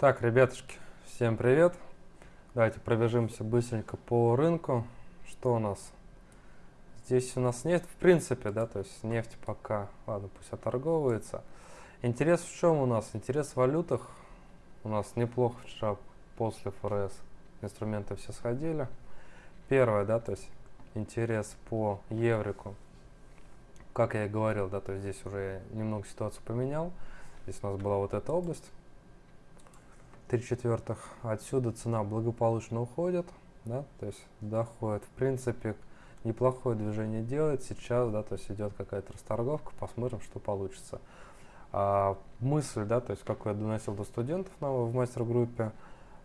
Так, ребятушки, всем привет. Давайте пробежимся быстренько по рынку. Что у нас? Здесь у нас нефть, в принципе, да, то есть нефть пока, ладно, пусть оторговывается. Интерес в чем у нас? Интерес в валютах. У нас неплохо вчера после ФРС инструменты все сходили. Первое, да, то есть интерес по еврику. Как я и говорил, да, то есть здесь уже немного ситуацию поменял. Здесь у нас была вот эта область 3 четвертых. Отсюда цена благополучно уходит, да, то есть доходит. В принципе, неплохое движение делает. Сейчас, да, то есть идет какая-то расторговка, посмотрим, что получится. А, мысль, да, то есть, как я доносил до студентов на, в мастер-группе,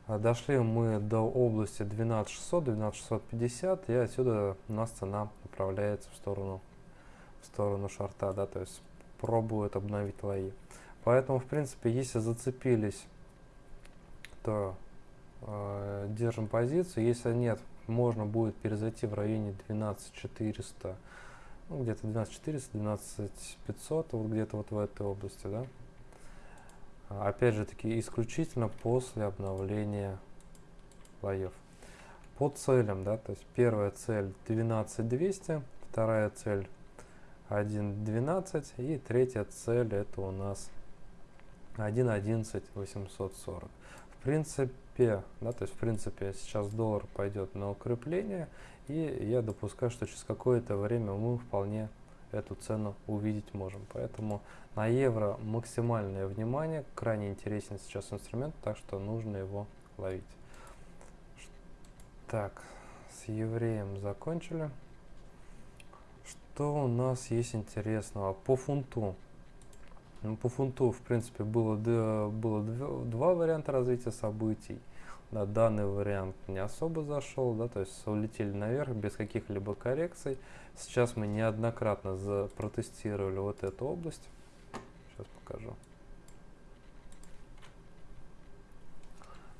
а, дошли мы до области 12600, 12650, и отсюда у нас цена направляется в сторону, в сторону шарта, да, то есть пробует обновить лои. Поэтому, в принципе, если зацепились то э, держим позицию. Если нет, можно будет перезайти в районе 12400, ну, где-то 12400, 12500, вот где-то вот в этой области, да. Опять же таки, исключительно после обновления слоев. По целям, да, то есть первая цель 12200, вторая цель 1.12 и третья цель это у нас 1.11.840 принципе, да, то есть в принципе сейчас доллар пойдет на укрепление, и я допускаю, что через какое-то время мы вполне эту цену увидеть можем. Поэтому на евро максимальное внимание, крайне интересен сейчас инструмент, так что нужно его ловить. Так, с евреем закончили. Что у нас есть интересного? По фунту. Ну, по фунту, в принципе, было, было два варианта развития событий. Да, данный вариант не особо зашел, да, то есть улетели наверх без каких-либо коррекций. Сейчас мы неоднократно протестировали вот эту область. Сейчас покажу.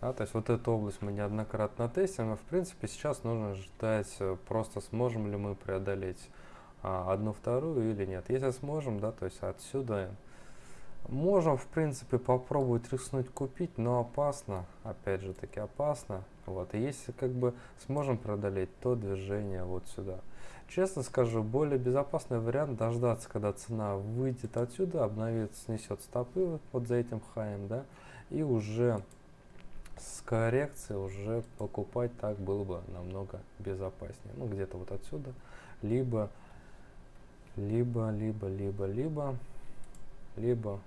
Да, то есть вот эту область мы неоднократно тестим, и в принципе сейчас нужно ждать, э, просто сможем ли мы преодолеть а, одну вторую или нет. Если сможем, да, то есть отсюда Можем, в принципе, попробовать рискнуть купить, но опасно, опять же таки опасно. Вот, и если как бы сможем преодолеть, то движение вот сюда. Честно скажу, более безопасный вариант дождаться, когда цена выйдет отсюда, обновит, снесет стопы вот за этим хаем, да, и уже с коррекцией уже покупать так было бы намного безопаснее. Ну, где-то вот отсюда, либо, либо, либо, либо, либо, либо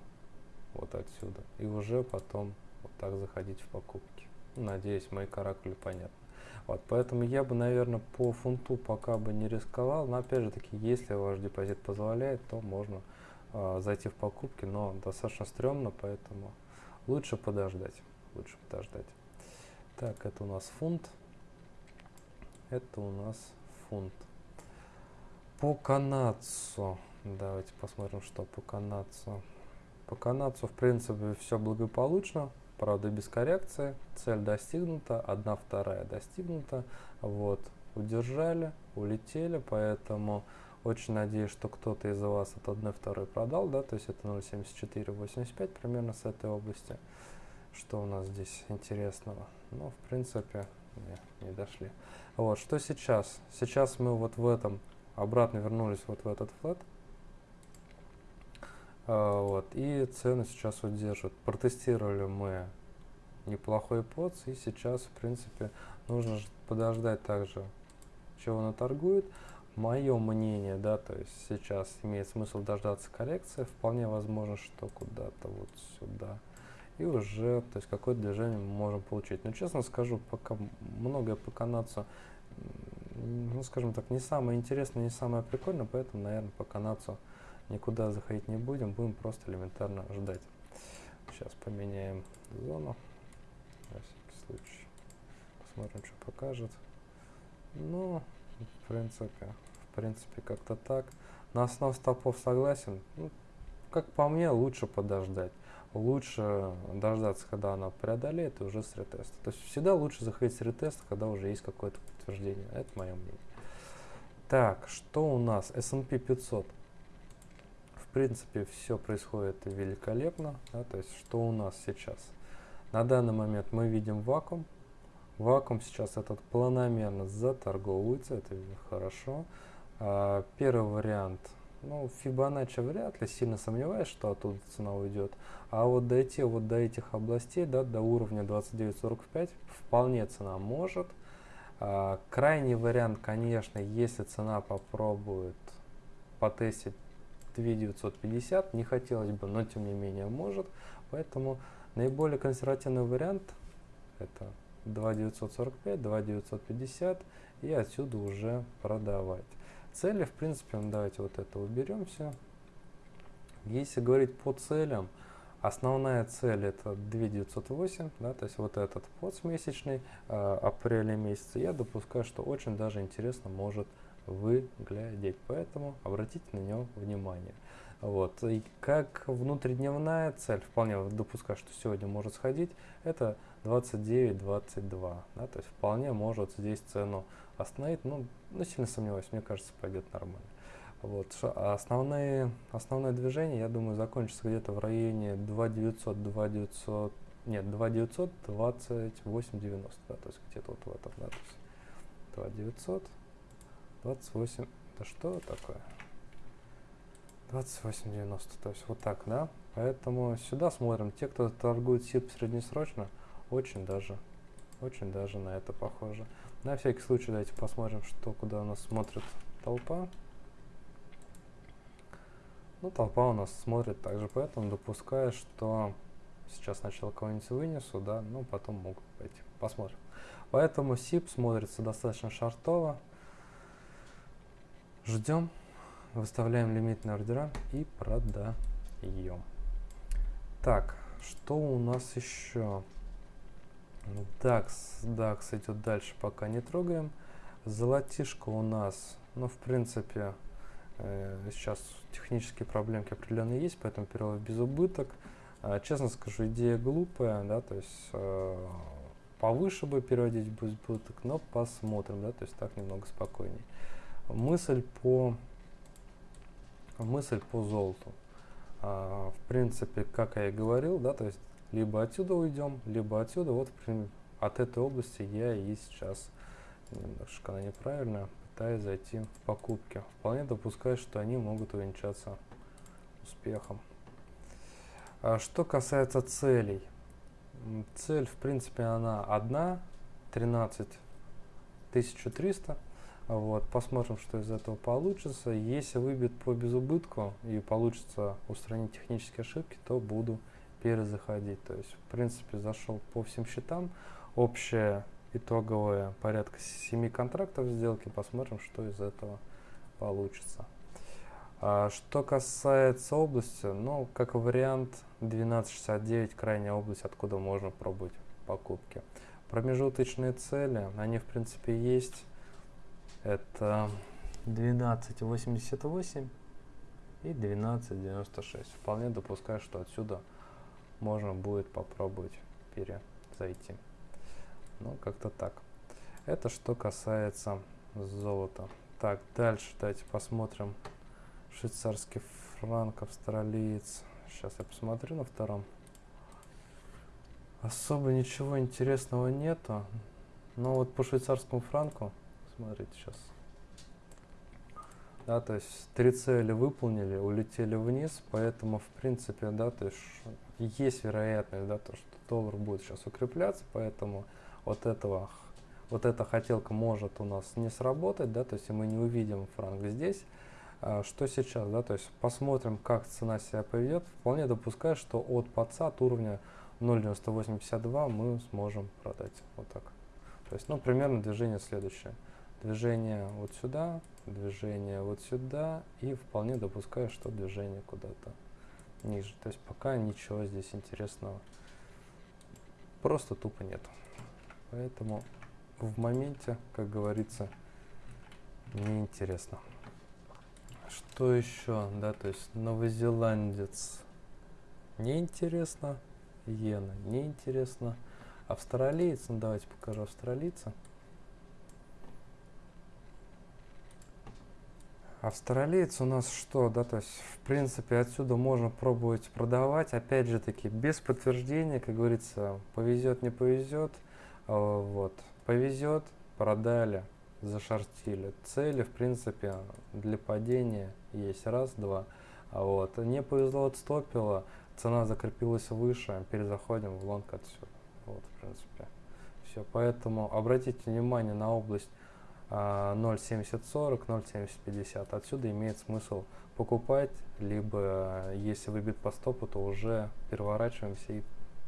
вот отсюда. И уже потом вот так заходить в покупки. Надеюсь, мои каракули понятны. Вот, поэтому я бы, наверное, по фунту пока бы не рисковал. Но опять же таки, если ваш депозит позволяет, то можно э, зайти в покупки, но достаточно стрёмно, поэтому лучше подождать. Лучше подождать. Так, это у нас фунт. Это у нас фунт. По канадцу. Давайте посмотрим, что по канадцу. По канадцу, в принципе, все благополучно, правда, без коррекции. Цель достигнута, одна вторая достигнута. Вот, удержали, улетели, поэтому очень надеюсь, что кто-то из вас от 1 второй продал, да, то есть это 0.7485 примерно с этой области. Что у нас здесь интересного? Ну, в принципе, не, не дошли. Вот, что сейчас? Сейчас мы вот в этом обратно вернулись вот в этот флет. А, вот, и цены сейчас удерживают. Протестировали мы неплохой поц, и сейчас, в принципе, нужно подождать также, чего она торгует. Мое мнение, да, то есть сейчас имеет смысл дождаться коррекции, вполне возможно, что куда-то вот сюда. И уже, то есть какое-то движение мы можем получить. Но честно скажу, пока многое по канадцу, ну скажем так, не самое интересное, не самое прикольное, поэтому, наверное, по канадцу никуда заходить не будем, будем просто элементарно ждать. Сейчас поменяем зону, на всякий случай. Посмотрим, что покажет. Ну, в принципе, в принципе, как-то так. На основе стопов согласен. Ну, как по мне, лучше подождать. Лучше дождаться, когда она преодолеет, и уже с ретеста. То есть всегда лучше заходить с ретеста, когда уже есть какое-то подтверждение. Это мое мнение. Так, что у нас? S&P 500 принципе, все происходит великолепно. Да, то есть, что у нас сейчас? На данный момент мы видим вакуум. Вакуум сейчас этот планомерно заторговывается, это хорошо. А, первый вариант, ну, Фибоначчи вряд ли, сильно сомневаюсь, что оттуда цена уйдет. А вот дойти вот до этих областей, да, до уровня 29.45, вполне цена может. А, крайний вариант, конечно, если цена попробует потестить 2950, не хотелось бы, но тем не менее может. Поэтому наиболее консервативный вариант это 2945, 2950 и отсюда уже продавать. Цели, в принципе, ну, давайте вот это уберем все. Если говорить по целям, основная цель это 2908, да, то есть вот этот подсмесячный э, апреля месяца, я допускаю, что очень даже интересно может выглядеть, поэтому обратите на него внимание. Вот. И как внутридневная цель, вполне допускаю, что сегодня может сходить, это 29-22. Да, то есть вполне может здесь цену остановить, ну, ну сильно сомневаюсь, мне кажется, пойдет нормально. Вот. Основные, основное движение, я думаю, закончится где-то в районе 2900, 2900, нет, 2900, 28, 90, да, то есть где-то вот в этом, да, то есть 2900, 28, это что такое? 28.90, то есть вот так, да? Поэтому сюда смотрим. Те, кто торгует СИП среднесрочно, очень даже, очень даже на это похоже. На всякий случай давайте посмотрим, что куда у нас смотрит толпа. Ну, толпа у нас смотрит также, поэтому допускаю, что сейчас сначала кого-нибудь вынесу, да, ну, потом могут пойти. Посмотрим. Поэтому СИП смотрится достаточно шартово. Ждем выставляем лимитные ордера и продаем. Так, что у нас еще? DAX, DAX идет дальше, пока не трогаем. Золотишко у нас, ну, в принципе, э, сейчас технические проблемки определенные есть, поэтому перевод без убыток. Э, честно скажу, идея глупая, да, то есть э, повыше бы переводить без убыток, но посмотрим, да, то есть так немного спокойней. Мысль по мысль по золоту. А, в принципе, как я и говорил, да, то есть либо отсюда уйдем, либо отсюда. Вот от этой области я и сейчас немножко она неправильно пытаюсь зайти в покупки. Вполне допускаю, что они могут увенчаться успехом. А что касается целей. Цель, в принципе, она одна, 13 1300. Вот, посмотрим, что из этого получится. Если выбьет по безубытку и получится устранить технические ошибки, то буду перезаходить. То есть, в принципе, зашел по всем счетам. Общая итоговая порядка 7 контрактов сделки. Посмотрим, что из этого получится. А, что касается области, ну, как вариант 1269, крайняя область, откуда можно пробовать покупки. Промежуточные цели, они в принципе есть это 12.88 и 12.96. Вполне допускаю, что отсюда можно будет попробовать перезайти. Ну, как-то так. Это что касается золота. Так, дальше давайте посмотрим швейцарский франк, австралиец. Сейчас я посмотрю на втором. Особо ничего интересного нету. Но вот по швейцарскому франку смотрите сейчас. Да, то есть три цели выполнили, улетели вниз, поэтому в принципе, да, то есть есть вероятность, да, то, что доллар будет сейчас укрепляться, поэтому вот этого, вот эта хотелка может у нас не сработать, да, то есть мы не увидим франк здесь. А, что сейчас, да, то есть посмотрим, как цена себя поведет. Вполне допускаю, что от подца, от уровня 0.9852 мы сможем продать вот так. То есть, ну, примерно движение следующее движение вот сюда, движение вот сюда и вполне допускаю, что движение куда-то ниже. То есть пока ничего здесь интересного просто тупо нет. Поэтому в моменте, как говорится, неинтересно. Что еще? Да, то есть новозеландец неинтересно, иена неинтересно. Австралиец, ну давайте покажу австралийца. Австралиец у нас что, да, то есть, в принципе, отсюда можно пробовать продавать, опять же таки, без подтверждения, как говорится, повезет, не повезет, а, вот, повезет, продали, зашортили. Цели, в принципе, для падения есть. Раз, два, а вот, не повезло, отстопило, цена закрепилась выше, перезаходим в лонг отсюда, вот, в принципе, все, поэтому обратите внимание на область 0.7040, 0.7050. Отсюда имеет смысл покупать, либо если выбит по стопу, то уже переворачиваемся и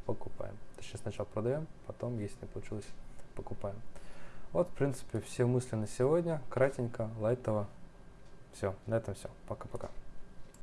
покупаем. Точнее сначала продаем, потом, если не получилось, покупаем. Вот, в принципе, все мысли на сегодня. Кратенько, лайтово. Все, на этом все. Пока-пока.